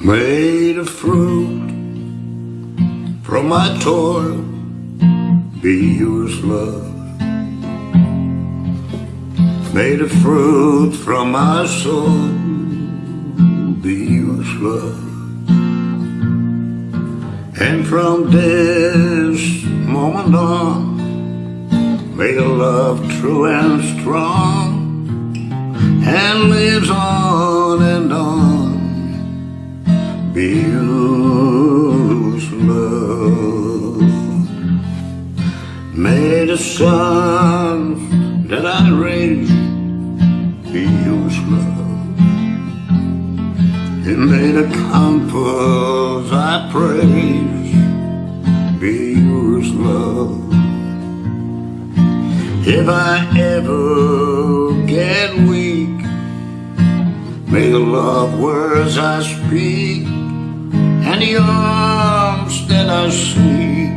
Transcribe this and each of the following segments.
Made of fruit from my toil, be yours, love. Made of fruit from my soul, be yours, love. And from this moment on, May a love true and strong and lives on and on. Be yours, love. May the sons that I raise be yours, love. And may the compass I praise be yours, love. If I ever get weak, may the love words I speak the arms that I seek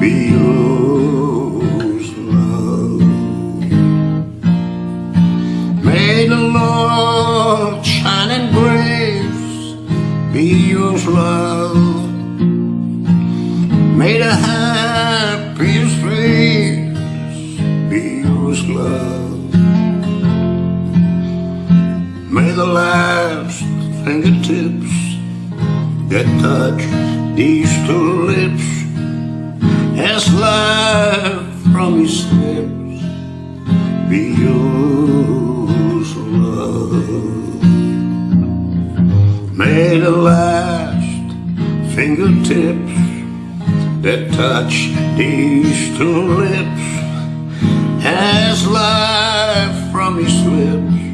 be yours, love. May the Lord shine in grace be yours, love. May the happiest face be yours, love. May the last fingertips that touch these two lips as life from his lips be yours, love. May the last fingertips that touch these two lips as life from his lips.